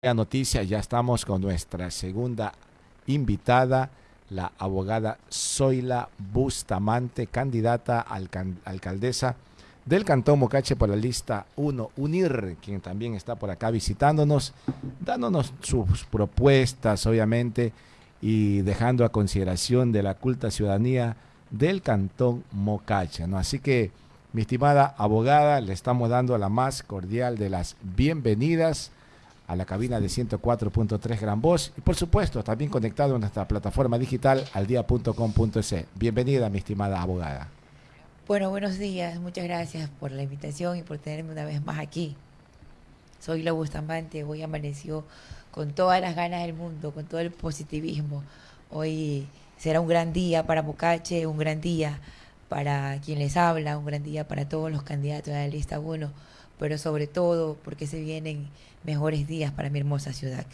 Noticias, ya estamos con nuestra segunda invitada, la abogada Zoila Bustamante, candidata al alcaldesa del Cantón Mocache por la lista 1, UNIR, quien también está por acá visitándonos, dándonos sus propuestas, obviamente, y dejando a consideración de la culta ciudadanía del Cantón Mocache. ¿no? Así que, mi estimada abogada, le estamos dando la más cordial de las bienvenidas a la cabina de 104.3 Gran Voz y por supuesto también conectado a nuestra plataforma digital aldia.com.es. Bienvenida mi estimada abogada. Bueno, buenos días, muchas gracias por la invitación y por tenerme una vez más aquí. Soy la Bustamante, hoy amaneció con todas las ganas del mundo, con todo el positivismo. Hoy será un gran día para Bocache, un gran día para quien les habla, un gran día para todos los candidatos de la lista 1 pero sobre todo porque se vienen mejores días para mi hermosa ciudad.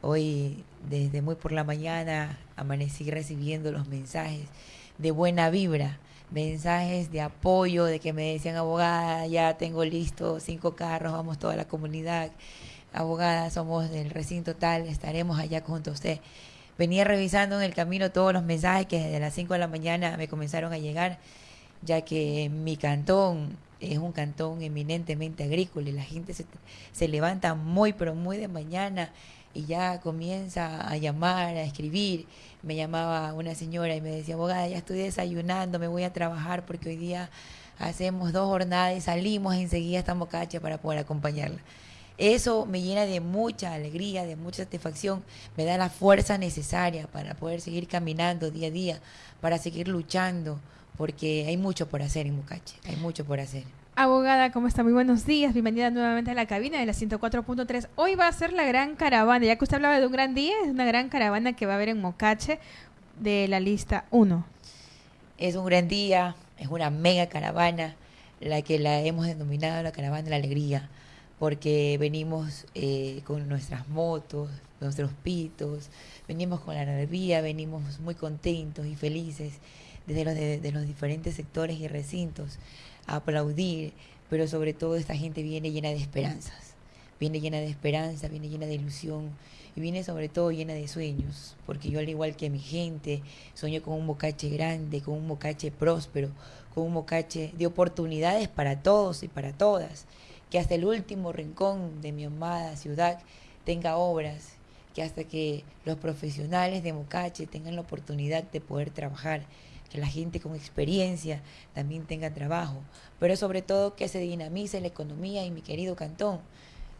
Hoy, desde muy por la mañana, amanecí recibiendo los mensajes de buena vibra, mensajes de apoyo, de que me decían, abogada, ya tengo listo cinco carros, vamos toda la comunidad, abogada, somos del recinto tal, estaremos allá junto a usted. Venía revisando en el camino todos los mensajes que desde las 5 de la mañana me comenzaron a llegar, ya que mi cantón es un cantón eminentemente agrícola y la gente se, levanta muy, pero muy de mañana y ya comienza a llamar, a escribir. Me llamaba una señora y me decía, abogada, ya estoy desayunando, me voy a trabajar porque hoy día hacemos dos jornadas y salimos enseguida a Mocacha para poder acompañarla. Eso me llena de mucha alegría, de mucha satisfacción, me da la fuerza necesaria para poder seguir caminando día a día, para seguir luchando, porque hay mucho por hacer en Mucache, hay mucho por hacer. Abogada, ¿cómo está? Muy buenos días. Bienvenida nuevamente a la cabina de la 104.3. Hoy va a ser la gran caravana, ya que usted hablaba de un gran día, es una gran caravana que va a haber en Mocache de la lista 1. Es un gran día, es una mega caravana, la que la hemos denominado la caravana de la alegría, porque venimos eh, con nuestras motos, nuestros pitos, venimos con la energía, venimos muy contentos y felices desde los, de, los diferentes sectores y recintos a aplaudir, pero sobre todo esta gente viene llena de esperanzas, viene llena de esperanza, viene llena de ilusión y viene sobre todo llena de sueños, porque yo al igual que mi gente sueño con un bocache grande, con un bocache próspero, con un bocache de oportunidades para todos y para todas, que hasta el último rincón de mi amada ciudad tenga obras, que hasta que los profesionales de Mocache tengan la oportunidad de poder trabajar, que la gente con experiencia también tenga trabajo, pero sobre todo que se dinamice la economía en mi querido cantón.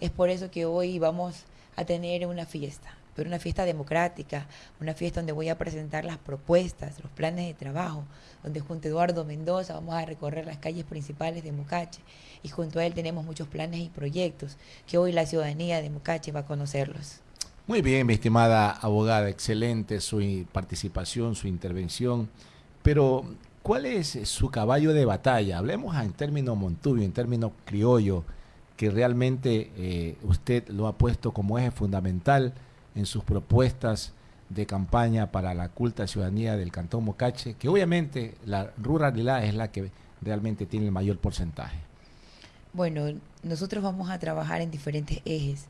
Es por eso que hoy vamos a tener una fiesta, pero una fiesta democrática, una fiesta donde voy a presentar las propuestas, los planes de trabajo, donde junto a Eduardo Mendoza vamos a recorrer las calles principales de Mocache y junto a él tenemos muchos planes y proyectos que hoy la ciudadanía de Mocache va a conocerlos. Muy bien, mi estimada abogada, excelente su participación, su intervención. Pero, ¿cuál es su caballo de batalla? Hablemos en términos montubio, en términos criollo, que realmente eh, usted lo ha puesto como eje fundamental en sus propuestas de campaña para la culta ciudadanía del Cantón Mocache, que obviamente la ruralidad es la que realmente tiene el mayor porcentaje. Bueno, nosotros vamos a trabajar en diferentes ejes.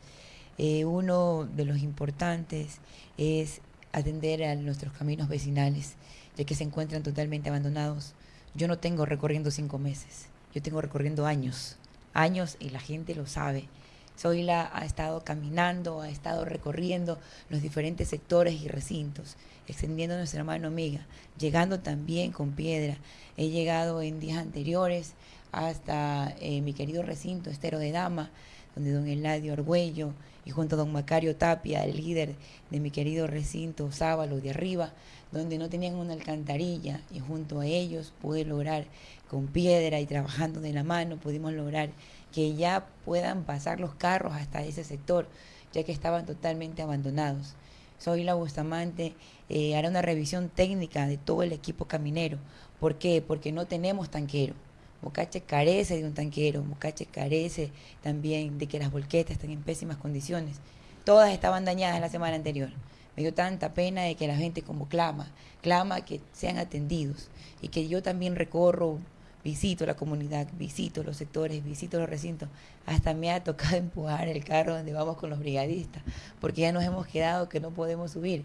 Eh, uno de los importantes es atender a nuestros caminos vecinales ya que se encuentran totalmente abandonados. Yo no tengo recorriendo cinco meses, yo tengo recorriendo años, años y la gente lo sabe. Zoila ha estado caminando, ha estado recorriendo los diferentes sectores y recintos, extendiendo nuestra mano amiga, llegando también con piedra. He llegado en días anteriores hasta eh, mi querido recinto Estero de Dama, donde don Eladio Argüello y junto a don Macario Tapia, el líder de mi querido recinto Sábalo de arriba, donde no tenían una alcantarilla y junto a ellos pude lograr con piedra y trabajando de la mano, pudimos lograr que ya puedan pasar los carros hasta ese sector, ya que estaban totalmente abandonados. Soy la Bustamante, eh, hará una revisión técnica de todo el equipo caminero. ¿Por qué? Porque no tenemos tanquero. Mocache carece de un tanquero, Mocache carece también de que las volquetas estén en pésimas condiciones. Todas estaban dañadas la semana anterior me dio tanta pena de que la gente como clama, clama que sean atendidos y que yo también recorro visito la comunidad, visito los sectores, visito los recintos. Hasta me ha tocado empujar el carro donde vamos con los brigadistas, porque ya nos hemos quedado que no podemos subir.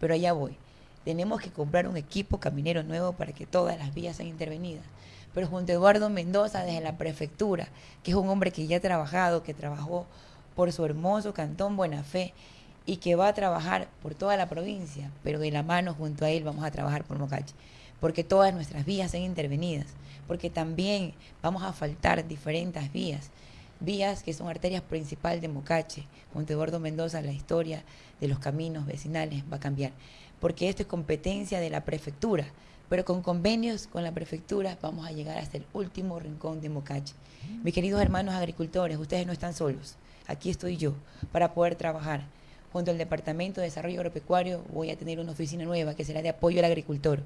Pero allá voy. Tenemos que comprar un equipo caminero nuevo para que todas las vías sean intervenidas. Pero junto a Eduardo Mendoza, desde la prefectura, que es un hombre que ya ha trabajado, que trabajó por su hermoso cantón Buena Fe y que va a trabajar por toda la provincia, pero de la mano junto a él vamos a trabajar por Mocache, porque todas nuestras vías sean intervenidas porque también vamos a faltar diferentes vías, vías que son arterias principales de Mocache. Junto Eduardo Mendoza, la historia de los caminos vecinales va a cambiar, porque esto es competencia de la prefectura, pero con convenios con la prefectura vamos a llegar hasta el último rincón de Mocache. Mis queridos hermanos agricultores, ustedes no están solos, aquí estoy yo para poder trabajar. Junto al Departamento de Desarrollo Agropecuario voy a tener una oficina nueva que será de apoyo al agricultor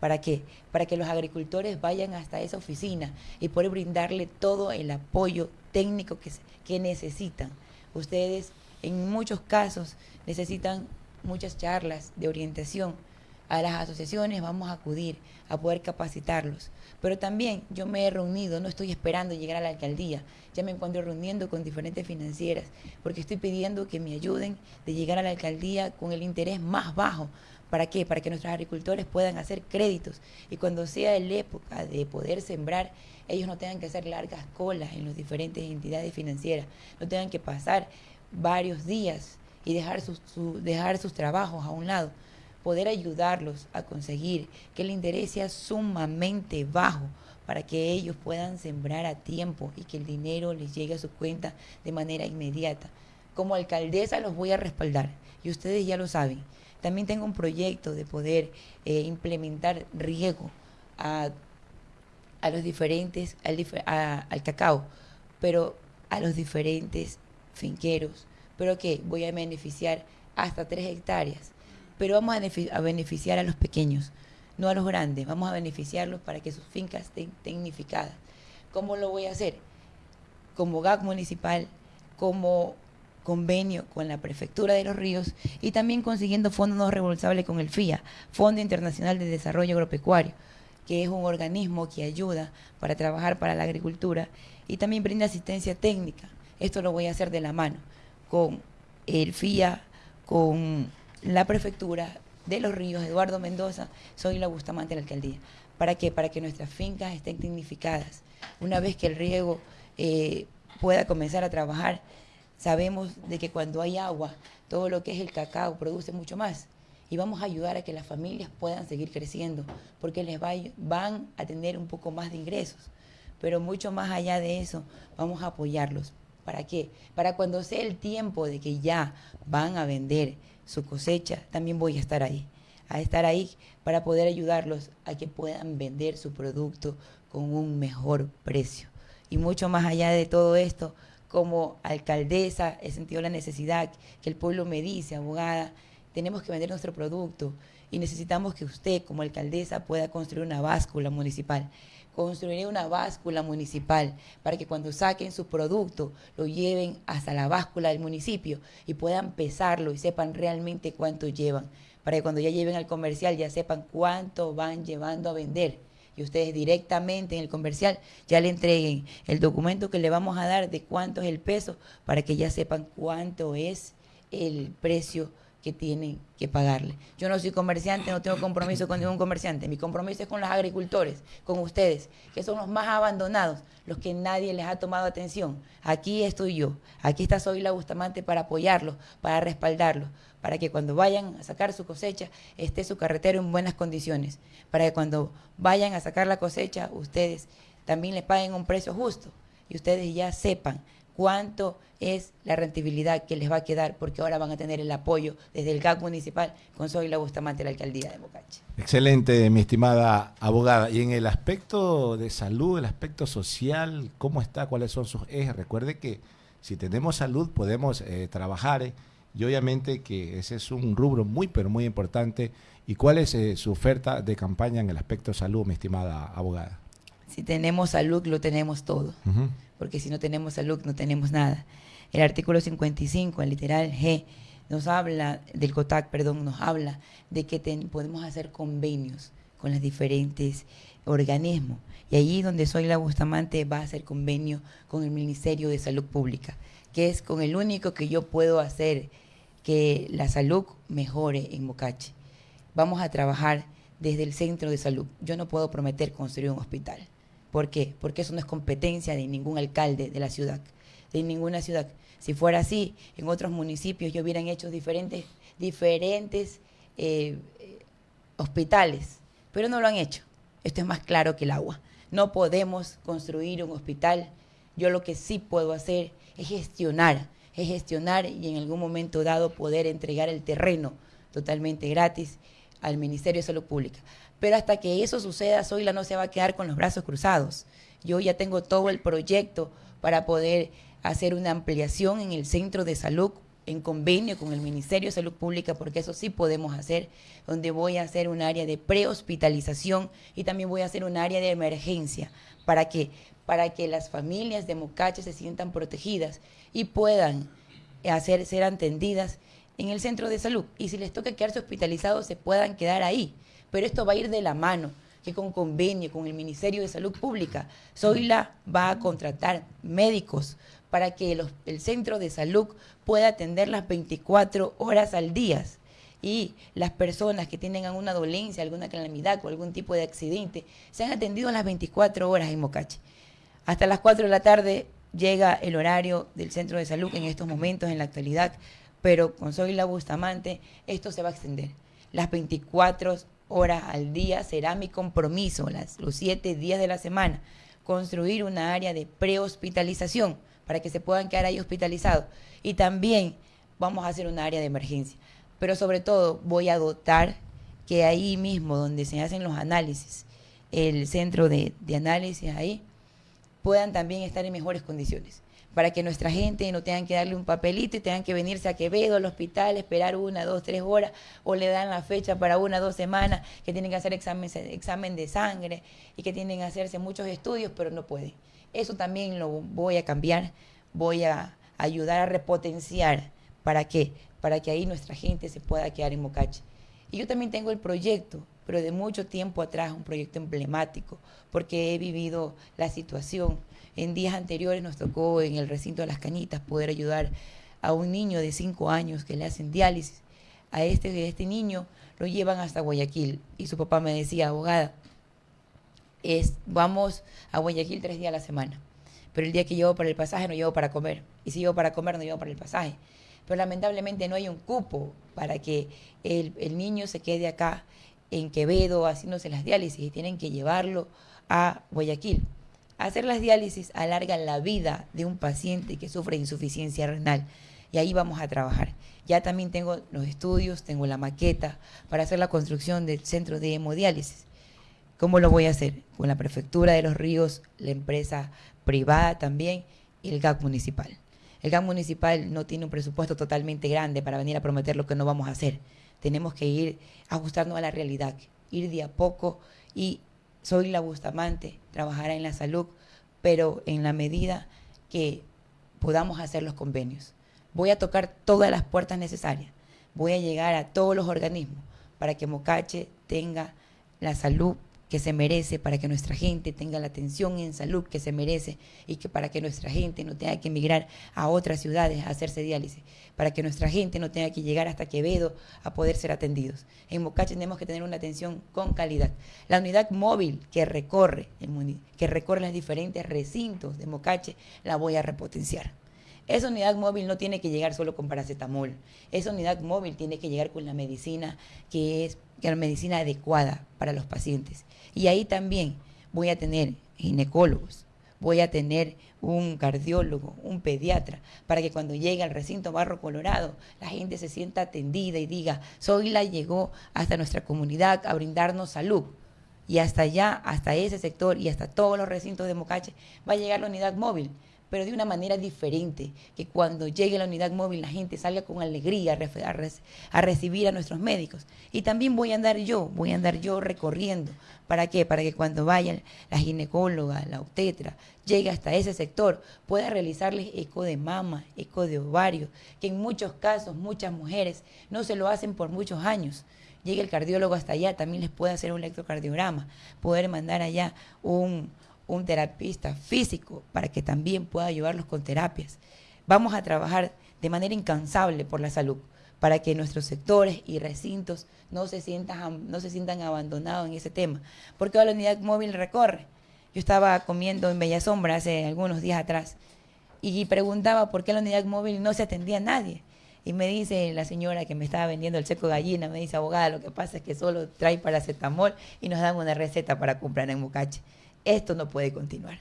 ¿Para qué? Para que los agricultores vayan hasta esa oficina y poder brindarle todo el apoyo técnico que, que necesitan. Ustedes en muchos casos necesitan muchas charlas de orientación. A las asociaciones vamos a acudir a poder capacitarlos. Pero también yo me he reunido, no estoy esperando llegar a la alcaldía, ya me encuentro reuniendo con diferentes financieras, porque estoy pidiendo que me ayuden de llegar a la alcaldía con el interés más bajo, ¿Para qué? Para que nuestros agricultores puedan hacer créditos y cuando sea la época de poder sembrar, ellos no tengan que hacer largas colas en las diferentes entidades financieras, no tengan que pasar varios días y dejar sus, dejar sus trabajos a un lado, poder ayudarlos a conseguir que el interés sea sumamente bajo para que ellos puedan sembrar a tiempo y que el dinero les llegue a su cuenta de manera inmediata. Como alcaldesa los voy a respaldar y ustedes ya lo saben. También tengo un proyecto de poder eh, implementar riego a, los diferentes, al cacao, pero a los diferentes finqueros, pero que voy a beneficiar hasta tres hectáreas, pero vamos a, beneficiar a los pequeños, no a los grandes, vamos a beneficiarlos para que sus fincas estén tecnificadas. ¿Cómo lo voy a hacer? Como GAC municipal, como convenio con la Prefectura de los Ríos y también consiguiendo fondos no reembolsables con el FIA, Fondo Internacional de Desarrollo Agropecuario, que es un organismo que ayuda para trabajar para la agricultura y también brinda asistencia técnica. Esto lo voy a hacer de la mano con el FIA, con la Prefectura de los Ríos, Eduardo Mendoza, soy la Bustamante de la alcaldía. ¿Para qué? Para que nuestras fincas estén tecnificadas. Una vez que el riego eh, pueda comenzar a trabajar, Sabemos de que cuando hay agua, todo lo que es el cacao produce mucho más. Y vamos a ayudar a que las familias puedan seguir creciendo, porque les van a tener un poco más de ingresos. Pero mucho más allá de eso, vamos a apoyarlos. ¿Para qué? Para cuando sea el tiempo de que ya van a vender su cosecha, también voy a estar ahí. A estar ahí para poder ayudarlos a que puedan vender su producto con un mejor precio. Y mucho más allá de todo esto, como alcaldesa he sentido la necesidad que el pueblo me dice, abogada, tenemos que vender nuestro producto y necesitamos que usted como alcaldesa pueda construir una báscula municipal. Construiré una báscula municipal para que cuando saquen su producto lo lleven hasta la báscula del municipio y puedan pesarlo y sepan realmente cuánto llevan. Para que cuando ya lleven al comercial ya sepan cuánto van llevando a vender y ustedes directamente en el comercial ya le entreguen el documento que le vamos a dar de cuánto es el peso para que ya sepan cuánto es el precio que tienen que pagarle. Yo no soy comerciante, no tengo compromiso con ningún comerciante. Mi compromiso es con los agricultores, con ustedes, que son los más abandonados, los que nadie les ha tomado atención. Aquí estoy yo, aquí está Soy la Bustamante para apoyarlos, para respaldarlos, para que cuando vayan a sacar su cosecha esté su carretero en buenas condiciones, para que cuando vayan a sacar la cosecha ustedes también les paguen un precio justo y ustedes ya sepan cuánto es la rentabilidad que les va a quedar, porque ahora van a tener el apoyo desde el GAC municipal con Soy la Bustamante la alcaldía de Bocache. Excelente, mi estimada abogada. Y en el aspecto de salud, el aspecto social, ¿cómo está? ¿Cuáles son sus ejes? Recuerde que si tenemos salud podemos eh, trabajar eh, y obviamente que ese es un rubro muy, pero muy importante. ¿Y cuál es eh, su oferta de campaña en el aspecto salud, mi estimada abogada? Si tenemos salud, lo tenemos todo porque si no tenemos salud no tenemos nada. El artículo 55, el literal G, nos habla, del COTAC, perdón, nos habla de que podemos hacer convenios con los diferentes organismos. Y allí donde soy la Bustamante va a hacer convenio con el Ministerio de Salud Pública, que es con el único que yo puedo hacer que la salud mejore en Mocache. Vamos a trabajar desde el centro de salud. Yo no puedo prometer construir un hospital. ¿Por qué? Porque eso no es competencia de ningún alcalde de la ciudad, de ninguna ciudad. Si fuera así, en otros municipios yo hubieran hecho diferentes, diferentes eh, hospitales, pero no lo han hecho. Esto es más claro que el agua. No podemos construir un hospital. Yo lo que sí puedo hacer es gestionar, es gestionar y en algún momento dado poder entregar el terreno totalmente gratis al Ministerio de Salud Pública. Pero hasta que eso suceda, Zoila no se va a quedar con los brazos cruzados. Yo ya tengo todo el proyecto para poder hacer una ampliación en el centro de salud en convenio con el Ministerio de Salud Pública, porque eso sí podemos hacer, donde voy a hacer un área de prehospitalización y también voy a hacer un área de emergencia para que, para que las familias de Mocache se sientan protegidas y puedan hacer, ser atendidas en el centro de salud. Y si les toca quedarse hospitalizados, se puedan quedar ahí. Pero esto va a ir de la mano que con convenio con el Ministerio de Salud Pública, Zoila va a contratar médicos para que el centro de salud pueda atender las 24 horas al día. Y las personas que tienen alguna dolencia, alguna calamidad o algún tipo de accidente, sean atendidos las 24 horas en Mocache. Hasta las 4 de la tarde llega el horario del centro de salud en estos momentos, en la actualidad, pero con Zoila Bustamante esto se va a extender. Las 24 horas al día será mi compromiso, las, los 7 días de la semana, construir una área de prehospitalización para que se puedan quedar ahí hospitalizados. Y también vamos a hacer un área de emergencia. Pero sobre todo voy a dotar que ahí mismo donde se hacen los análisis, el centro de análisis ahí, puedan también estar en mejores condiciones para que nuestra gente no tengan que darle un papelito y tengan que venirse a Quevedo al hospital, esperar una, dos, tres horas, o le dan la fecha para una, dos semanas, que tienen que hacer examen, examen de sangre y que tienen que hacerse muchos estudios, pero no pueden. Eso también lo voy a cambiar, voy a ayudar a repotenciar. ¿Para qué? Para que ahí nuestra gente se pueda quedar en Mocache. Y yo también tengo el proyecto, pero de mucho tiempo atrás, un proyecto emblemático, porque he vivido la situación. En días anteriores nos tocó en el recinto de las cañitas poder ayudar a un niño de 5 años que le hacen diálisis. A este, este niño lo llevan hasta Guayaquil y su papá me decía, abogada, es, vamos a Guayaquil tres días a la semana. Pero el día que llevo para el pasaje no llevo para comer. Y si llevo para comer no llevo para el pasaje. Pero lamentablemente no hay un cupo para que el, el niño se quede acá en Quevedo haciéndose las diálisis y tienen que llevarlo a Guayaquil. Hacer las diálisis alarga la vida de un paciente que sufre insuficiencia renal y ahí vamos a trabajar. Ya también tengo los estudios, tengo la maqueta para hacer la construcción del centro de hemodiálisis. ¿Cómo lo voy a hacer? Con la Prefectura de los Ríos, la empresa privada también y el GAC municipal. El GAC municipal no tiene un presupuesto totalmente grande para venir a prometer lo que no vamos a hacer. Tenemos que ir ajustando a la realidad, ir de a poco y soy la Bustamante, trabajará en la salud, pero en la medida que podamos hacer los convenios. Voy a tocar todas las puertas necesarias. Voy a llegar a todos los organismos para que Mocache tenga la salud que se merece, para que nuestra gente tenga la atención en salud que se merece y que para que nuestra gente no tenga que emigrar a otras ciudades a hacerse diálisis, para que nuestra gente no tenga que llegar hasta Quevedo a poder ser atendidos. En Mocache tenemos que tener una atención con calidad. La unidad móvil que recorre, que recorre los diferentes recintos de Mocache, la voy a repotenciar. Esa unidad móvil no tiene que llegar solo con paracetamol. Esa unidad móvil tiene que llegar con la medicina que es la medicina adecuada para los pacientes. Y ahí también voy a tener ginecólogos, voy a tener un cardiólogo, un pediatra, para que cuando llegue al recinto Barro Colorado la gente se sienta atendida y diga, la llegó hasta nuestra comunidad a brindarnos salud. Y hasta allá, hasta ese sector y hasta todos los recintos de Mocache, va a llegar la unidad móvil pero de una manera diferente, que cuando llegue la unidad móvil la gente salga con alegría a, recibir a nuestros médicos. Y también voy a andar yo, voy a andar yo recorriendo. ¿Para qué? Para que cuando vayan la ginecóloga, la obstetra, llegue hasta ese sector, pueda realizarles eco de mama, eco de ovario, que en muchos casos muchas mujeres no se lo hacen por muchos años llegue el cardiólogo hasta allá, también les puede hacer un electrocardiograma, poder mandar allá un, un terapista físico para que también pueda ayudarlos con terapias. Vamos a trabajar de manera incansable por la salud para que nuestros sectores y recintos no se sientan, no se sientan abandonados en ese tema. Porque la unidad móvil recorre. Yo estaba comiendo en Bella Sombra hace algunos días atrás y preguntaba por qué la unidad móvil no se atendía a nadie. Y me dice la señora que me estaba vendiendo el seco gallina, me dice, abogada, lo que pasa es que solo trae paracetamol y nos dan una receta para comprar en Mocache. Esto no puede continuar.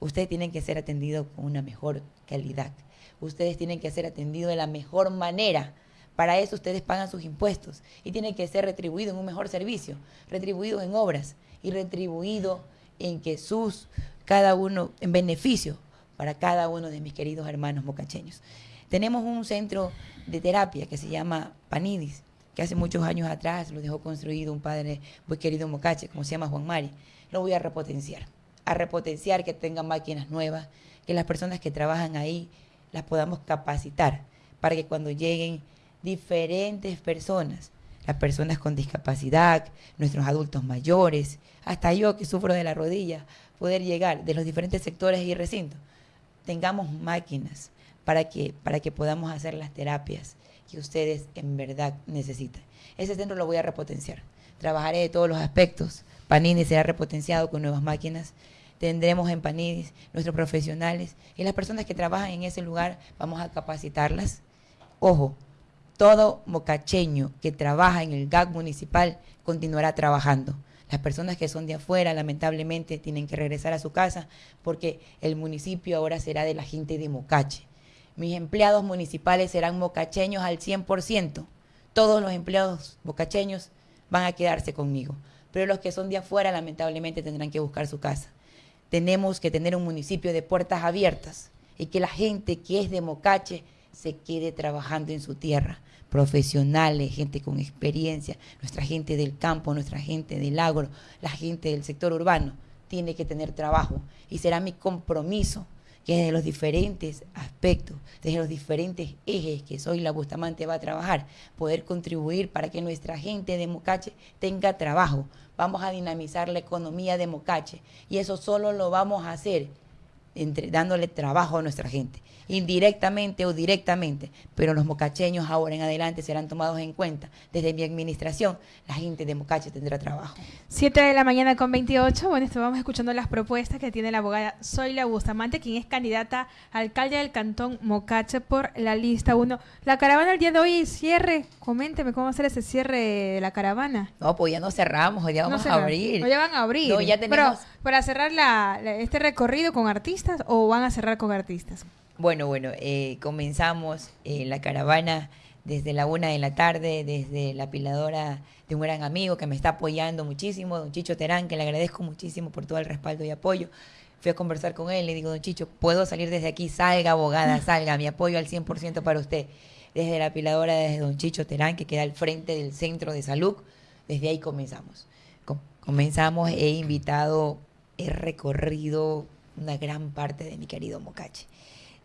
Ustedes tienen que ser atendidos con una mejor calidad. Ustedes tienen que ser atendidos de la mejor manera. Para eso ustedes pagan sus impuestos y tienen que ser retribuidos en un mejor servicio, retribuidos en obras y retribuidos en que sus, cada uno, en beneficio para cada uno de mis queridos hermanos mocacheños. Tenemos un centro de terapia que se llama Panidis, que hace muchos años atrás lo dejó construido un padre muy querido Mocache, como se llama Juan Mari lo voy a repotenciar. A repotenciar que tengan máquinas nuevas, que las personas que trabajan ahí las podamos capacitar para que cuando lleguen diferentes personas, las personas con discapacidad, nuestros adultos mayores, hasta yo que sufro de la rodilla, poder llegar de los diferentes sectores y recintos, tengamos máquinas para que, para que podamos hacer las terapias que ustedes en verdad necesitan. Ese centro lo voy a repotenciar. Trabajaré de todos los aspectos Panini será repotenciado con nuevas máquinas. Tendremos en Panini nuestros profesionales y las personas que trabajan en ese lugar vamos a capacitarlas. Ojo, todo mocacheño que trabaja en el GAC municipal continuará trabajando. Las personas que son de afuera, lamentablemente, tienen que regresar a su casa porque el municipio ahora será de la gente de Mocache. Mis empleados municipales serán mocacheños al 100%. Todos los empleados mocacheños van a quedarse conmigo pero los que son de afuera lamentablemente tendrán que buscar su casa. Tenemos que tener un municipio de puertas abiertas y que la gente que es de Mocache se quede trabajando en su tierra. Profesionales, gente con experiencia, nuestra gente del campo, nuestra gente del agro, la gente del sector urbano, tiene que tener trabajo. Y será mi compromiso que desde los diferentes aspectos, desde los diferentes ejes que Soy la Bustamante va a trabajar, poder contribuir para que nuestra gente de Mocache tenga trabajo. Vamos a dinamizar la economía de Mocache y eso solo lo vamos a hacer entre, dándole trabajo a nuestra gente indirectamente o directamente, pero los mocacheños ahora en adelante serán tomados en cuenta. Desde mi administración, la gente de Mocache tendrá trabajo. Siete de la mañana con 28. Bueno, estamos escuchando las propuestas que tiene la abogada Zoila Bustamante, quien es candidata a alcalde del cantón Mocache por la lista 1. La caravana el día de hoy, cierre. Coménteme cómo va a ser ese cierre de la caravana. No, pues ya no cerramos, hoy ya vamos a abrir. Hoy ya van a abrir. No, ya tenemos... Pero para cerrar este recorrido con artistas o van a cerrar con artistas. Bueno, bueno, eh, comenzamos eh, la caravana desde la una de la tarde, desde la apiladora de un gran amigo que me está apoyando muchísimo, don Chicho Terán, que le agradezco muchísimo por todo el respaldo y apoyo. Fui a conversar con él, le digo, don Chicho, puedo salir desde aquí, salga abogada, salga, mi apoyo al 100% para usted. Desde la apiladora, desde don Chicho Terán, que queda al frente del centro de salud, desde ahí comenzamos. comenzamos, he invitado, he recorrido una gran parte de mi querido Mocache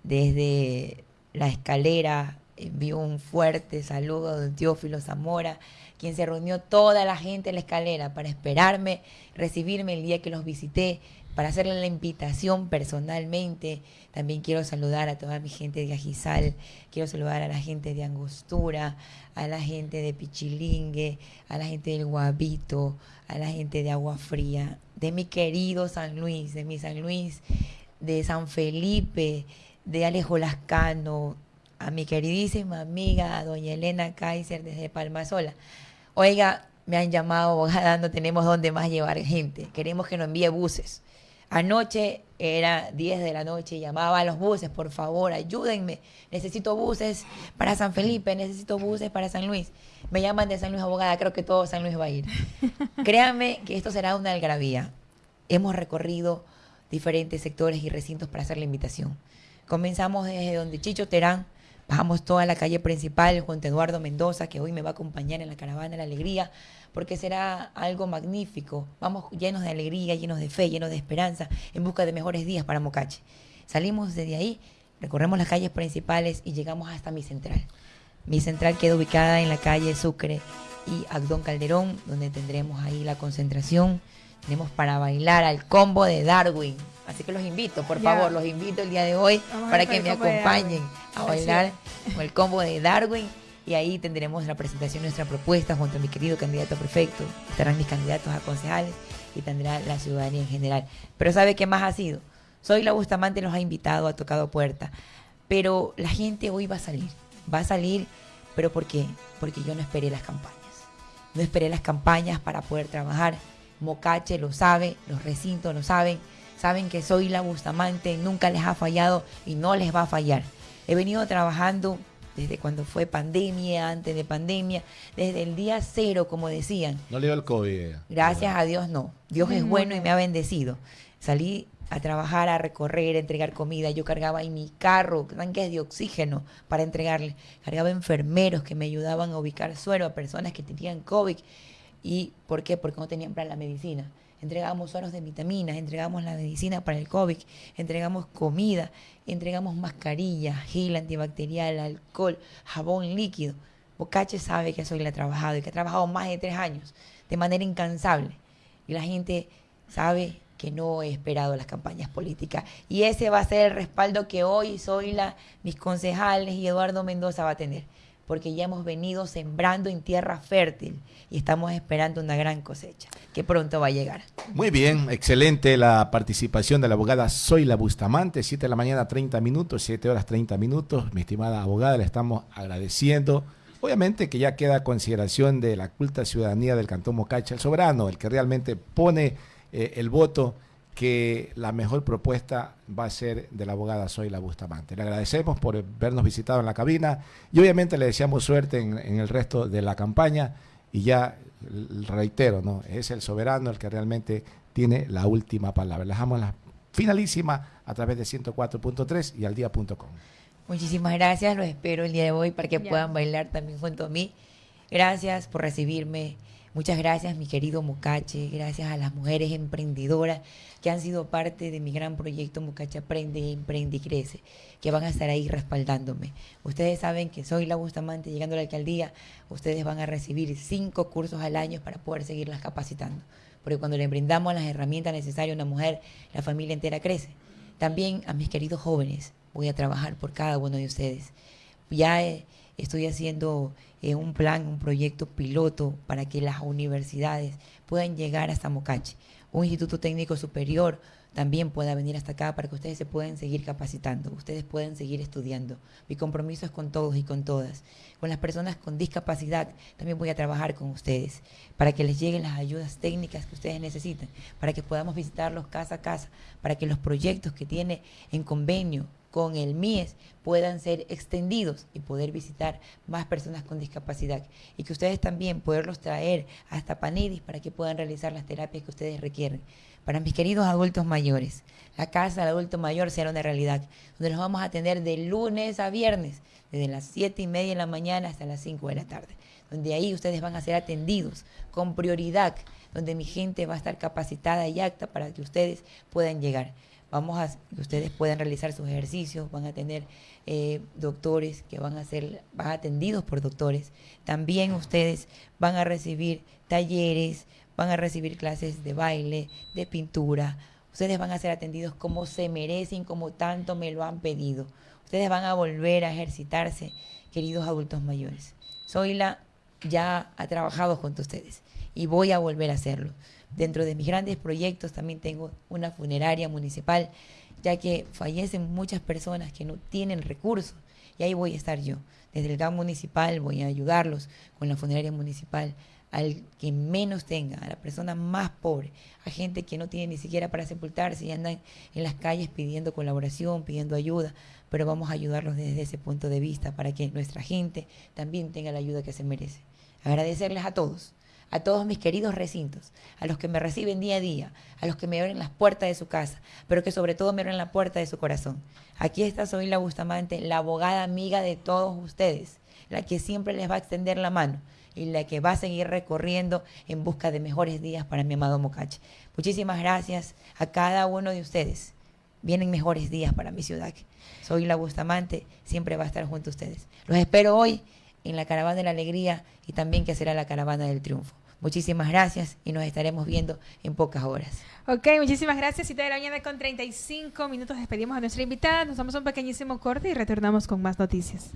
desde la escalera. Envió un fuerte saludo don Teófilo Zamora, quien se reunió toda la gente en la escalera para esperarme, recibirme el día que los visité, para hacerle la invitación personalmente. También quiero saludar a toda mi gente de Ajizal, quiero saludar a la gente de Angostura, a la gente de Pichilingue, a la gente del Guabito, a la gente de Agua Fría, de mi querido San Luis, de mi San Luis, de San Felipe, de Alejo Lascano, a mi queridísima amiga, doña Elena Kaiser desde Palmasola. Oiga, me han llamado, abogada, no tenemos dónde más llevar gente. Queremos que nos envíe buses. Anoche era 10 de la noche, llamaba a los buses, por favor, ayúdenme. Necesito buses para San Felipe, necesito buses para San Luis. Me llaman de San Luis Abogada, creo que todo San Luis va a ir. Créanme que esto será una algarabía. Hemos recorrido diferentes sectores y recintos para hacer la invitación. Comenzamos desde donde Chicho Terán, bajamos toda la calle principal junto a Eduardo Mendoza, que hoy me va a acompañar en la caravana de la alegría, porque será algo magnífico. Vamos llenos de alegría, llenos de fe, llenos de esperanza, en busca de mejores días para Mocache. Salimos desde ahí, recorremos las calles principales y llegamos hasta mi central. Mi central queda ubicada en la calle Sucre y Agdón Calderón, donde tendremos ahí la concentración. Tenemos para bailar al combo de Darwin. Así que los invito, por favor, los invito el día de hoy Vamos para que me acompañen a bailar con el combo de Darwin. Y ahí tendremos la presentación de nuestra propuesta junto a mi querido candidato prefecto. Estarán mis candidatos a concejales y tendrá la ciudadanía en general. Pero ¿sabe qué más ha sido? Soy la Bustamante, los ha invitado, ha tocado puerta. Pero la gente hoy va a salir. Va a salir, pero ¿por qué? Porque yo no esperé las campañas. No esperé las campañas para poder trabajar. Mocache lo sabe, los recintos lo saben. Saben que soy la Bustamante, nunca les ha fallado y no les va a fallar. He venido trabajando desde cuando fue pandemia, antes de pandemia, desde el día cero, como decían. No le dio el COVID. Gracias a Dios no. Dios es bueno y me ha bendecido. Salí a trabajar, a recorrer, a entregar comida. Yo cargaba en mi carro tanques de oxígeno para entregarle. Cargaba enfermeros que me ayudaban a ubicar suero a personas que tenían COVID. ¿Y por qué? Porque no tenían para la medicina. Entregamos sueros de vitaminas, entregamos la medicina para el COVID, entregamos comida, entregamos mascarillas, gel antibacterial, alcohol, jabón líquido. Bocache sabe que soy la trabajado y que ha trabajado más de tres años de manera incansable. Y la gente sabe que no he esperado las campañas políticas. Y ese va a ser el respaldo que hoy soy la, mis concejales y Eduardo Mendoza va a tener. Porque ya hemos venido sembrando en tierra fértil y estamos esperando una gran cosecha que pronto va a llegar. Muy bien, excelente la participación de la abogada Zoila Bustamante, 7 de la mañana 30 minutos, 7 horas 30 minutos. Mi estimada abogada, le estamos agradeciendo. Obviamente que ya queda a consideración de la culta ciudadanía del Cantón Mocacha, el soberano, el que realmente pone eh, el voto que la mejor propuesta va a ser de la abogada Zoila Bustamante. Le agradecemos por vernos visitado en la cabina y obviamente le deseamos suerte en, en el resto de la campaña y ya reitero, ¿no? es el soberano el que realmente tiene la última palabra. Le dejamos la finalísima a través de 104.3 y al día.com. Muchísimas gracias, los espero el día de hoy para que Ya. puedan bailar también junto a mí. Gracias por recibirme. Muchas gracias, mi querido Mocache. Gracias a las mujeres emprendedoras que han sido parte de mi gran proyecto Mocache Aprende, Emprende y Crece, que van a estar ahí respaldándome. Ustedes saben que soy la Bustamante llegando a la alcaldía. Ustedes van a recibir cinco cursos al año para poder seguirlas capacitando. Porque cuando le brindamos las herramientas necesarias a una mujer, la familia entera crece. También a mis queridos jóvenes, voy a trabajar por cada uno de ustedes. Ya eh, estoy haciendo eh, un plan, un proyecto piloto para que las universidades puedan llegar hasta Mocache. Un instituto técnico superior también pueda venir hasta acá para que ustedes se puedan seguir capacitando, ustedes puedan seguir estudiando. Mi compromiso es con todos y con todas. Con las personas con discapacidad también voy a trabajar con ustedes para que les lleguen las ayudas técnicas que ustedes necesitan, para que podamos visitarlos casa a casa, para que los proyectos que tiene en convenio con el MIES puedan ser extendidos y poder visitar más personas con discapacidad y que ustedes también poderlos traer hasta Panidis para que puedan realizar las terapias que ustedes requieren. Para mis queridos adultos mayores, la casa del adulto mayor será una realidad, donde los vamos a atender de lunes a viernes, desde las 7 y media de la mañana hasta las 5 de la tarde, donde ahí ustedes van a ser atendidos con prioridad, donde mi gente va a estar capacitada y apta para que ustedes puedan llegar. Vamos a ustedes puedan realizar sus ejercicios, van a tener eh, doctores que van a ser van atendidos por doctores. También ustedes van a recibir talleres, van a recibir clases de baile, de pintura. Ustedes van a ser atendidos como se merecen, como tanto me lo han pedido. Ustedes van a volver a ejercitarse, queridos adultos mayores. Zoila ya ha trabajado junto a ustedes y voy a volver a hacerlo. Dentro de mis grandes proyectos también tengo una funeraria municipal, ya que fallecen muchas personas que no tienen recursos y ahí voy a estar yo. Desde el GAM municipal voy a ayudarlos con la funeraria municipal al que menos tenga, a la persona más pobre, a gente que no tiene ni siquiera para sepultarse y andan en las calles pidiendo colaboración, pidiendo ayuda, pero vamos a ayudarlos desde ese punto de vista para que nuestra gente también tenga la ayuda que se merece. Agradecerles a todos, a todos mis queridos recintos, a los que me reciben día a día, a los que me abren las puertas de su casa, pero que sobre todo me abren la puerta de su corazón. Aquí está Soy Bustamante, la abogada amiga de todos ustedes, la que siempre les va a extender la mano y la que va a seguir recorriendo en busca de mejores días para mi amado Mocache. Muchísimas gracias a cada uno de ustedes. Vienen mejores días para mi ciudad. Soy la Bustamante, siempre va a estar junto a ustedes. Los espero hoy en la Caravana de la Alegría y también que será la Caravana del Triunfo. Muchísimas gracias y nos estaremos viendo en pocas horas. Ok, muchísimas gracias. Cita de la mañana con 35 minutos. Despedimos a nuestra invitada. Nos damos un pequeñísimo corte y retornamos con más noticias.